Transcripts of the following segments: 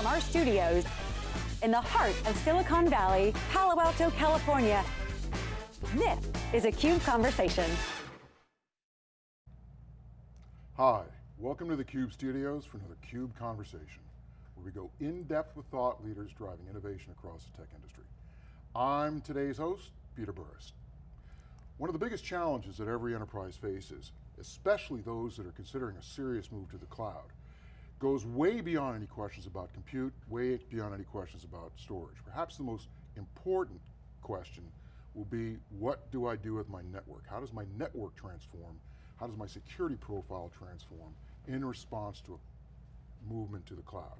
from our studios in the heart of Silicon Valley, Palo Alto, California. This is a CUBE Conversation. Hi, welcome to the CUBE studios for another CUBE Conversation, where we go in depth with thought leaders driving innovation across the tech industry. I'm today's host, Peter Burris. One of the biggest challenges that every enterprise faces, especially those that are considering a serious move to the cloud, goes way beyond any questions about compute, way beyond any questions about storage. Perhaps the most important question will be, what do I do with my network? How does my network transform? How does my security profile transform in response to a movement to the cloud?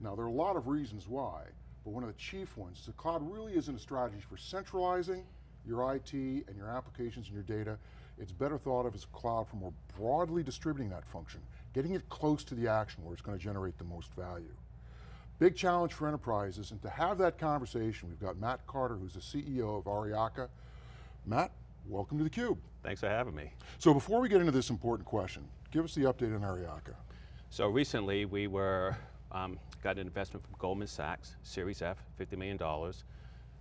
Now there are a lot of reasons why, but one of the chief ones is the cloud really isn't a strategy for centralizing your IT and your applications and your data. It's better thought of as a cloud for more broadly distributing that function getting it close to the action where it's going to generate the most value. Big challenge for enterprises, and to have that conversation, we've got Matt Carter, who's the CEO of Aryaka. Matt, welcome to theCUBE. Thanks for having me. So before we get into this important question, give us the update on Aryaka. So recently we were, um, got an investment from Goldman Sachs, Series F, $50 million.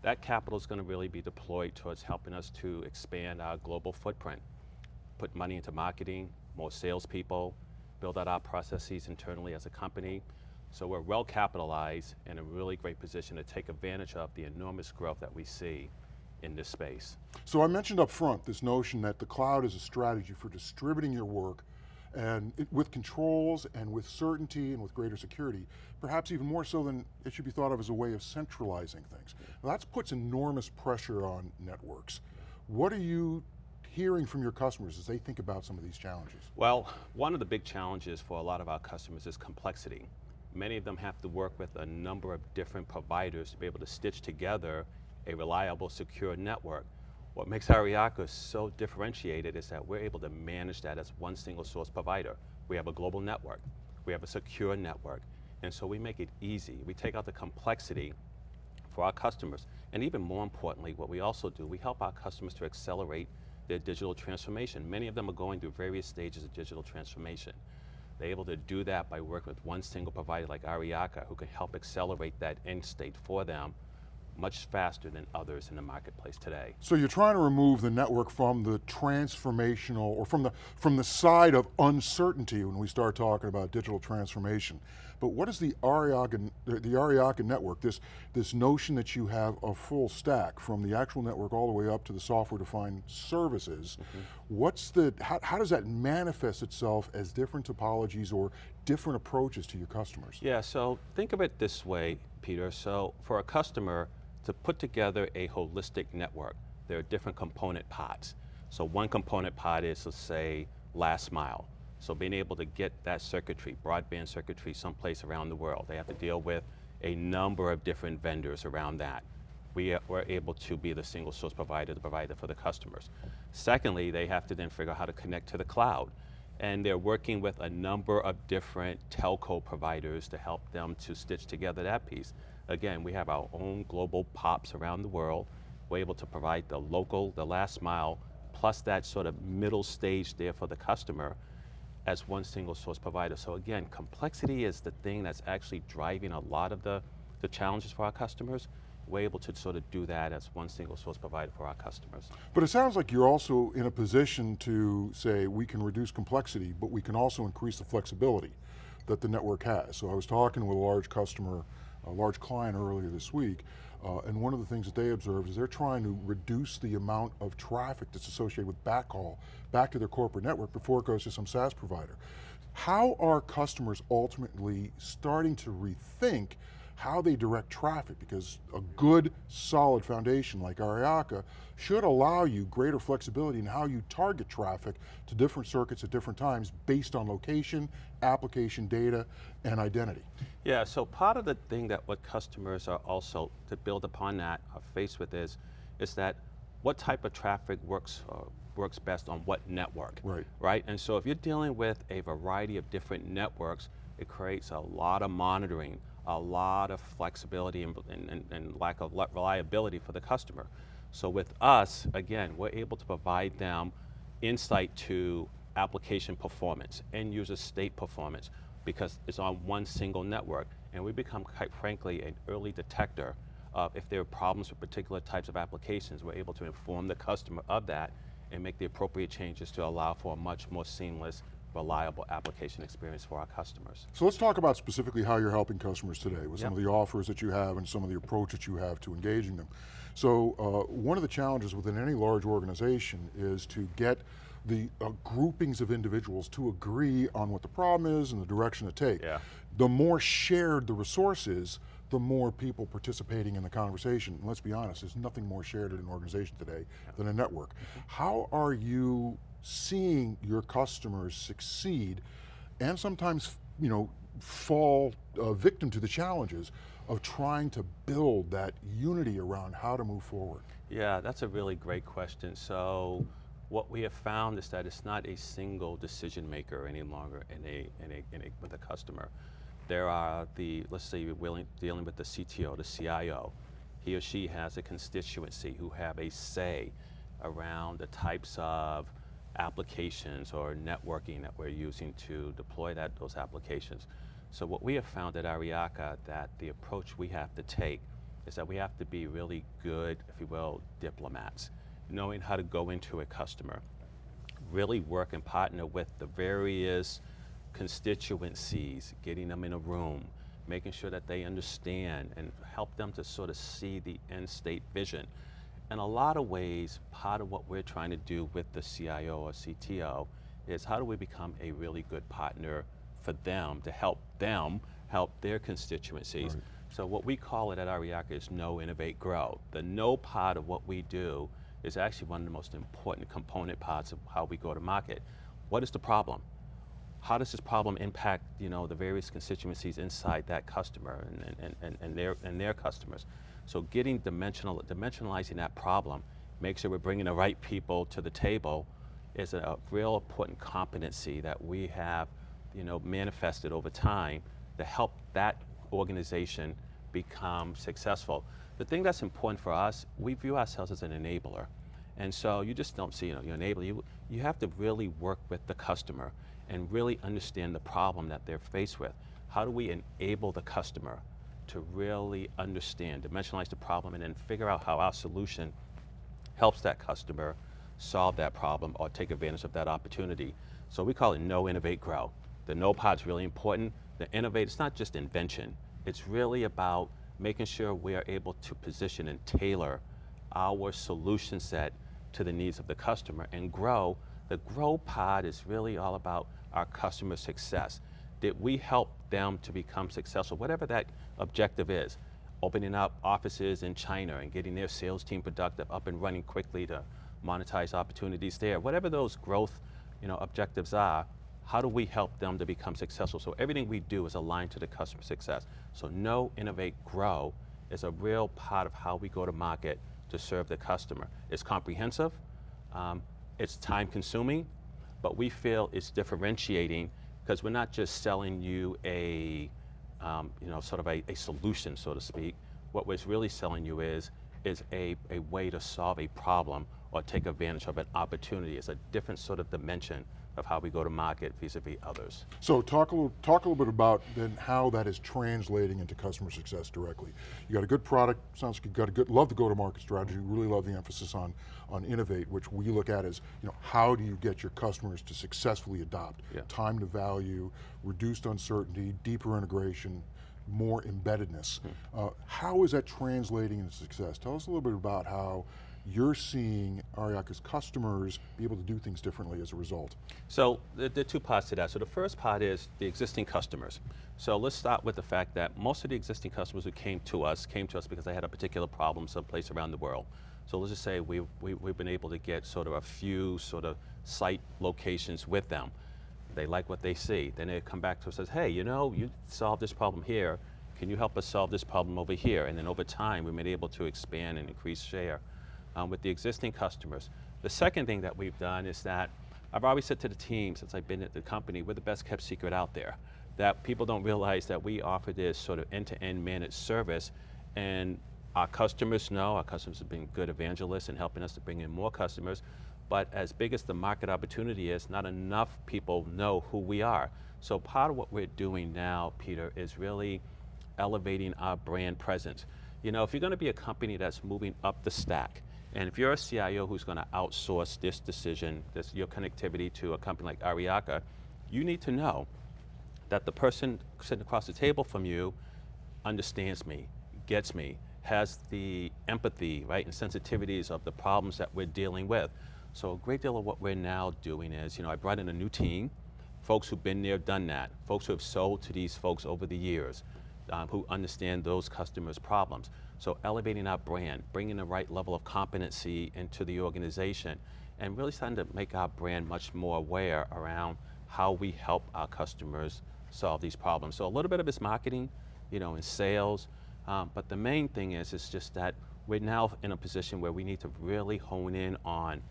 That capital is going to really be deployed towards helping us to expand our global footprint. Put money into marketing, more salespeople, build out our processes internally as a company. So we're well capitalized and in a really great position to take advantage of the enormous growth that we see in this space. So I mentioned up front this notion that the cloud is a strategy for distributing your work and it, with controls and with certainty and with greater security, perhaps even more so than it should be thought of as a way of centralizing things. That puts enormous pressure on networks. What are you hearing from your customers as they think about some of these challenges? Well, one of the big challenges for a lot of our customers is complexity. Many of them have to work with a number of different providers to be able to stitch together a reliable, secure network. What makes Aryaka so differentiated is that we're able to manage that as one single source provider. We have a global network, we have a secure network, and so we make it easy. We take out the complexity for our customers. And even more importantly, what we also do, we help our customers to accelerate their digital transformation. Many of them are going through various stages of digital transformation. They're able to do that by working with one single provider like Aryaka who can help accelerate that end state for them much faster than others in the marketplace today. So you're trying to remove the network from the transformational, or from the, from the side of uncertainty when we start talking about digital transformation. But what is the Aryaka, the Aryaka network, this, this notion that you have a full stack from the actual network all the way up to the software defined services, mm -hmm. what's the, how, how does that manifest itself as different topologies or different approaches to your customers? Yeah, so think of it this way, Peter. So for a customer, to put together a holistic network, there are different component pods. So one component pod is, let's say, last mile. So being able to get that circuitry, broadband circuitry, someplace around the world. They have to deal with a number of different vendors around that. We are, we're able to be the single source provider, the provider for the customers. Secondly, they have to then figure out how to connect to the cloud. And they're working with a number of different telco providers to help them to stitch together that piece. Again, we have our own global POPs around the world. We're able to provide the local, the last mile, plus that sort of middle stage there for the customer as one single source provider. So again, complexity is the thing that's actually driving a lot of the, the challenges for our customers. We're able to sort of do that as one single source provider for our customers. But it sounds like you're also in a position to say we can reduce complexity, but we can also increase the flexibility that the network has. So I was talking with a large customer a large client earlier this week, uh, and one of the things that they observed is they're trying to reduce the amount of traffic that's associated with backhaul back to their corporate network before it goes to some SaaS provider. How are customers ultimately starting to rethink how they direct traffic because a good solid foundation like Aryaka should allow you greater flexibility in how you target traffic to different circuits at different times based on location, application data, and identity. Yeah, so part of the thing that what customers are also, to build upon that, are faced with is, is that what type of traffic works uh, works best on what network, right. right? And so if you're dealing with a variety of different networks, it creates a lot of monitoring, a lot of flexibility and, and, and lack of reliability for the customer. So with us, again, we're able to provide them insight to application performance, end user state performance, because it's on one single network. And we become, quite frankly, an early detector of if there are problems with particular types of applications. We're able to inform the customer of that and make the appropriate changes to allow for a much more seamless, reliable application experience for our customers. So let's talk about specifically how you're helping customers today with some of the offers that you have and some of the approach that you have to engaging them. So uh, one of the challenges within any large organization is to get the uh, groupings of individuals to agree on what the problem is and the direction to take. Yeah. The more shared the resource is, the more people participating in the conversation. And let's be honest, there's nothing more shared in an organization today than a network. How are you seeing your customers succeed and sometimes, you know, fall uh, victim to the challenges of trying to build that unity around how to move forward? Yeah, that's a really great question. So what we have found is that it's not a single decision maker any longer in a, in a, in a, with a customer. There are the, let's say you're willing, dealing with the CTO, the CIO. He or she has a constituency who have a say around the types of applications or networking that we're using to deploy that, those applications. So what we have found at Aryaka that the approach we have to take is that we have to be really good, if you will, diplomats, knowing how to go into a customer, really work and partner with the various constituencies, getting them in a room, making sure that they understand and help them to sort of see the end state vision. In a lot of ways, part of what we're trying to do with the CIO or CTO is how do we become a really good partner for them to help them help their constituencies. Right. So what we call it at Aryaka is know, innovate, grow. The know part of what we do is actually one of the most important component parts of how we go to market. What is the problem? How does this problem impact you know, the various constituencies inside that customer and, and, and, and, their, and their customers? So getting dimensional, dimensionalizing that problem, make sure we're bringing the right people to the table is a, real important competency that we have you know, manifested over time to help that organization become successful. The thing that's important for us, we view ourselves as an enabler. And so you just don't see, you know, you enable, you, you have to really work with the customer and really understand the problem that they're faced with. How do we enable the customer to really understand, dimensionalize the problem, and then figure out how our solution helps that customer solve that problem or take advantage of that opportunity. So we call it know, innovate, grow. The know part's really important. The innovate, it's not just invention. It's really about making sure we are able to position and tailor our solution set to the needs of the customer and grow. The grow pod is really all about our customer success. Did we help them to become successful, whatever that objective is? Opening up offices in China and getting their sales team productive, up and running quickly to monetize opportunities there. Whatever those growth you know, objectives are, how do we help them to become successful? So everything we do is aligned to the customer success. So know, innovate, grow is a real part of how we go to market to serve the customer. It's comprehensive, um, it's time consuming, but we feel it's differentiating because we're not just selling you a, um, you know, sort of a, a solution, so to speak. What we're really selling you is, is a, a way to solve a problem or take advantage of an opportunity. It's a different sort of dimension of how we go to market vis-a-vis others. So talk a little, talk a little bit about then how that is translating into customer success directly. You got a good product, sounds like you got a good, love the go-to-market strategy, really love the emphasis on, on innovate, which we look at as, you know, how do you get your customers to successfully adopt? Yeah. Time to value, reduced uncertainty, deeper integration, more embeddedness. Uh, how is that translating into success? Tell us a little bit about how you're seeing Aryaka's customers be able to do things differently as a result. So there, are two parts to that. So the first part is the existing customers. So let's start with the fact that most of the existing customers who came to us came to us because they had a particular problem someplace around the world. So let's just say we, we, we've been able to get sort of a few sort of site locations with them. They like what they see. Then they come back to us and says, hey, you know, you solved this problem here. Can you help us solve this problem over here? And then over time, we've been able to expand and increase share um, with the existing customers. The second thing that we've done is that I've always said to the team since I've been at the company, we're the best kept secret out there. That people don't realize that we offer this sort of end-to-end managed service and our customers know, our customers have been good evangelists in helping us to bring in more customers, but as big as the market opportunity is, not enough people know who we are. So part of what we're doing now, Peter, is really elevating our brand presence. You know, if you're going to be a company that's moving up the stack, and if you're a CIO who's going to outsource this decision, this your connectivity to a company like Aryaka, you need to know that the person sitting across the table from you understands me, gets me, has the empathy, right, and sensitivities of the problems that we're dealing with. So a great deal of what we're now doing is, you know, I brought in a new team, folks who've been there, done that, folks who have sold to these folks over the years, um, who understand those customers' problems. So elevating our brand, bringing the right level of competency into the organization, and really starting to make our brand much more aware around how we help our customers solve these problems. So a little bit of it's marketing, you know, in sales, um, but the main thing is, is just that we're now in a position where we need to really hone in on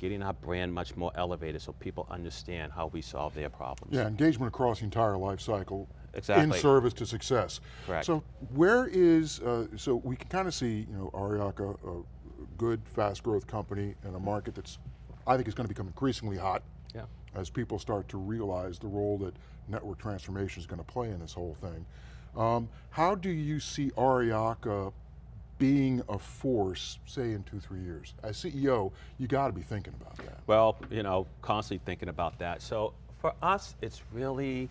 getting our brand much more elevated so people understand how we solve their problems. Yeah, engagement across the entire life cycle. Exactly. In service to success. Correct. So where is, uh, so we can kind of see, you know, Aryaka, a good, fast growth company in a market that's, I think is going to become increasingly hot Yeah. as people start to realize the role that network transformation is going to play in this whole thing. Um, how do you see Aryaka being a force, say in two, three years? As CEO, you got to be thinking about that. Well, you know, constantly thinking about that. So for us, it's really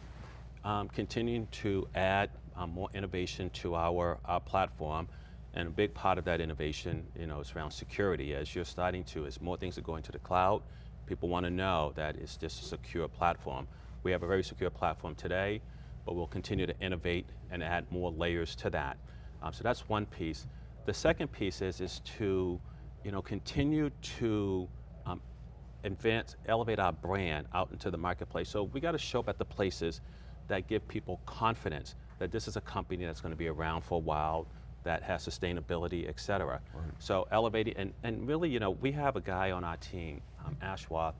um, continuing to add um, more innovation to our, our platform. And a big part of that innovation, you know, is around security. As you're starting to, as more things are going to the cloud, people want to know that it's just a secure platform. We have a very secure platform today, but we'll continue to innovate and add more layers to that. Um, so that's one piece. The second piece is, is to, you know, continue to um, advance, elevate our brand out into the marketplace. So we got to show up at the places that give people confidence that this is a company that's going to be around for a while, that has sustainability, et cetera. Right. So elevating, and, and really, you know, we have a guy on our team, um, Ashwath,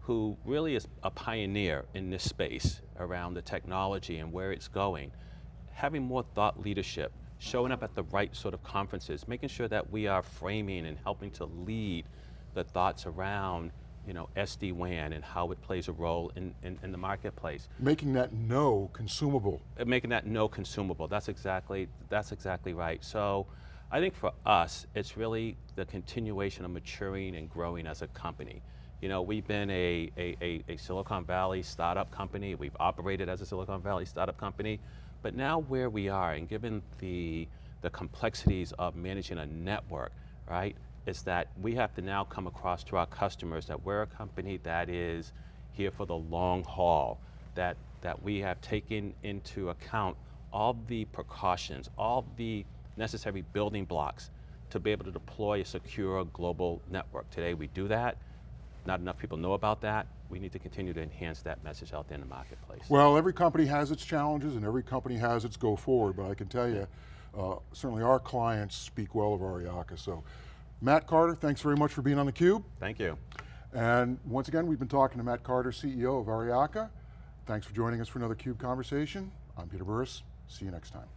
who really is a pioneer in this space around the technology and where it's going. Having more thought leadership, showing up at the right sort of conferences, making sure that we are framing and helping to lead the thoughts around you know, SD-WAN and how it plays a role in, in, in the marketplace. Making that no consumable. Uh, Making that no consumable, that's exactly, that's exactly right. So I think for us, it's really the continuation of maturing and growing as a company. You know, we've been a, a, a, a Silicon Valley startup company, we've operated as a Silicon Valley startup company, but now where we are, and given the, the complexities of managing a network, right, is that we have to now come across to our customers that we're a company that is here for the long haul, that, that we have taken into account all the precautions, all the necessary building blocks to be able to deploy a secure global network. Today we do that, not enough people know about that. We need to continue to enhance that message out there in the marketplace. Well, every company has its challenges and every company has its go forward, but I can tell you, uh, certainly our clients speak well of Aryaka. So, Matt Carter, thanks very much for being on theCUBE. Thank you. And once again, we've been talking to Matt Carter, CEO of Aryaka. Thanks for joining us for another CUBE conversation. I'm Peter Burris, see you next time.